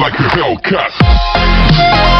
like a Hellcat.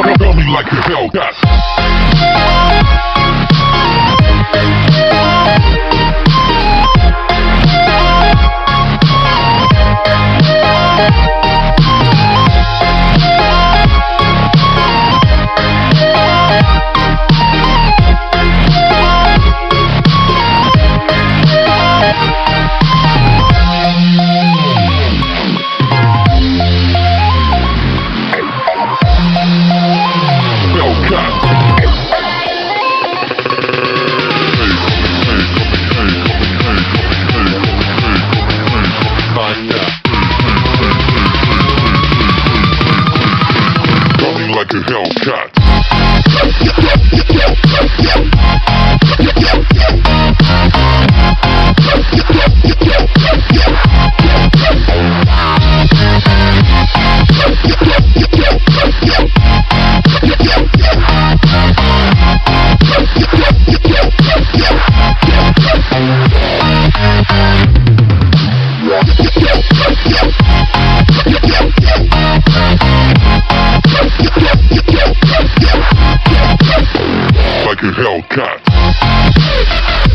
Tell me like a Hellcat. Like Like a Hellcat.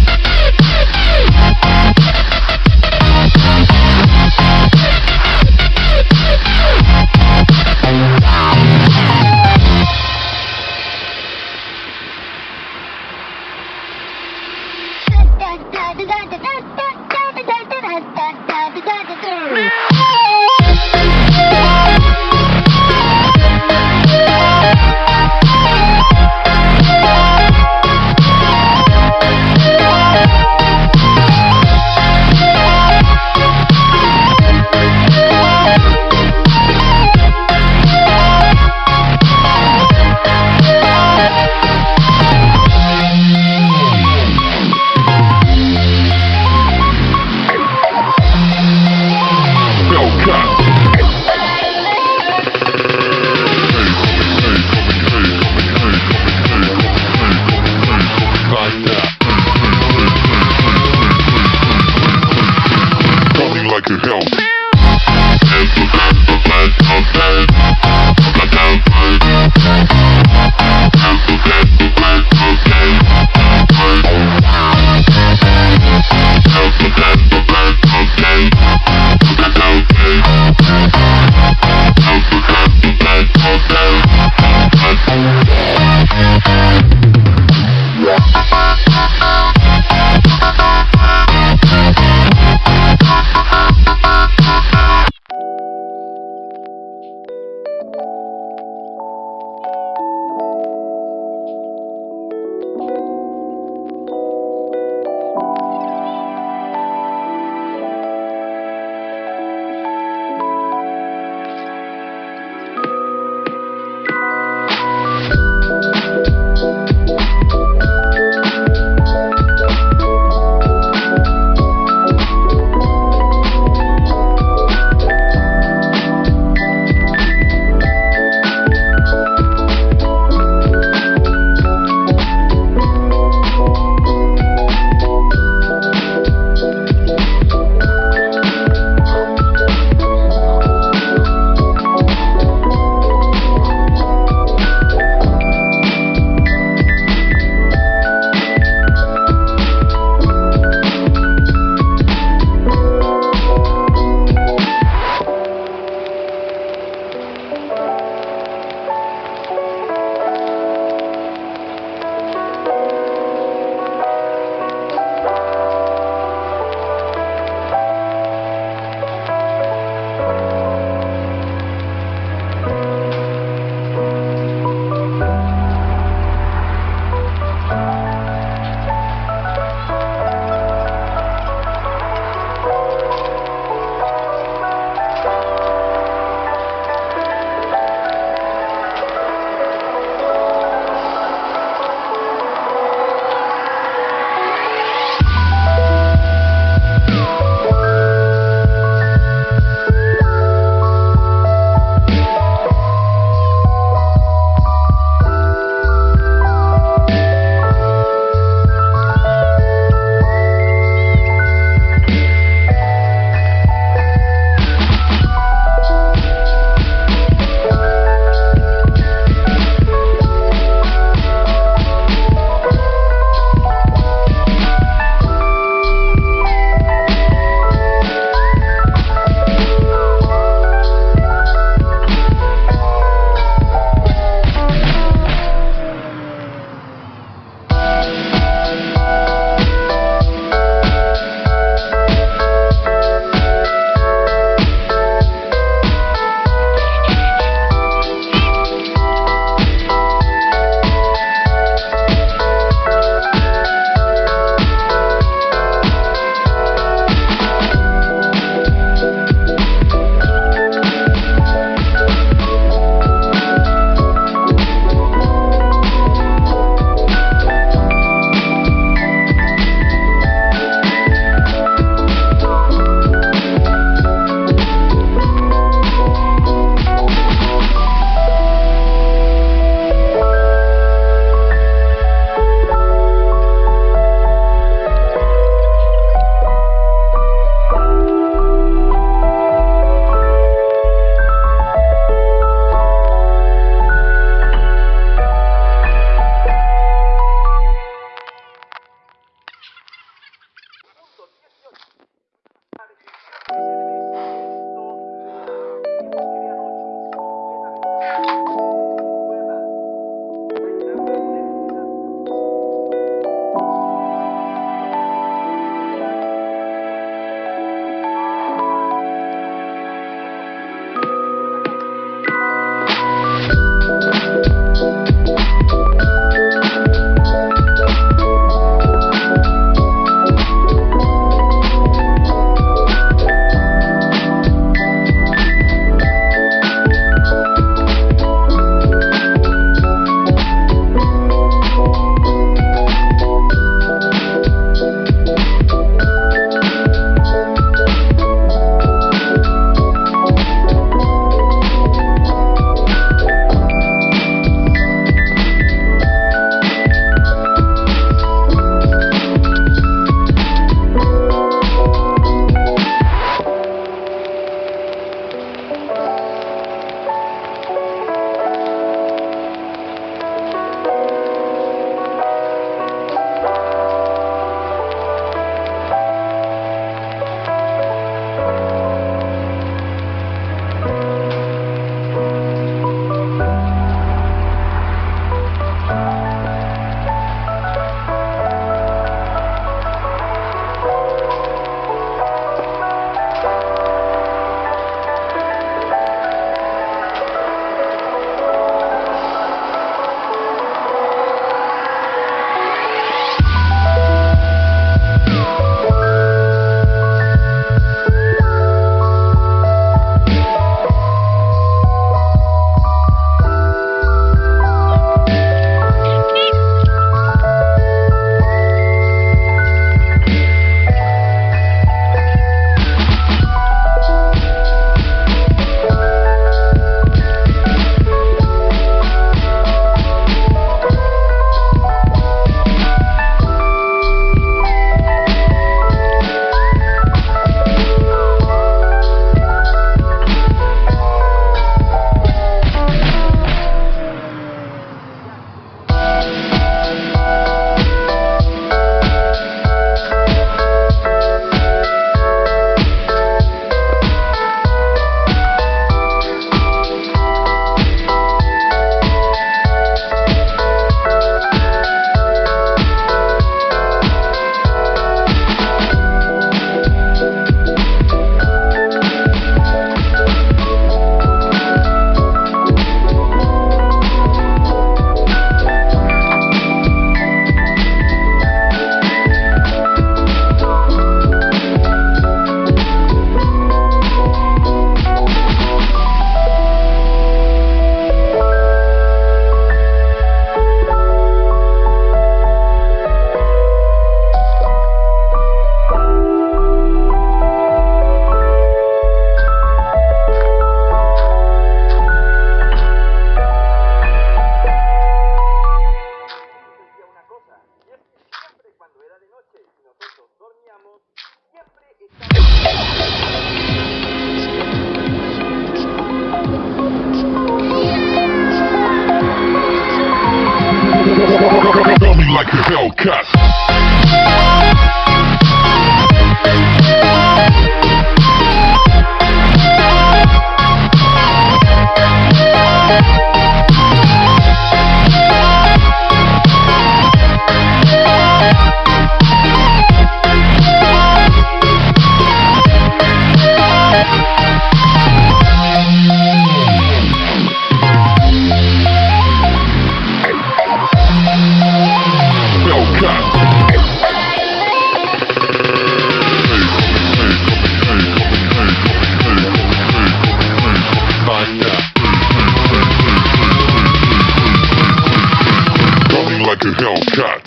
Like a Hellcat.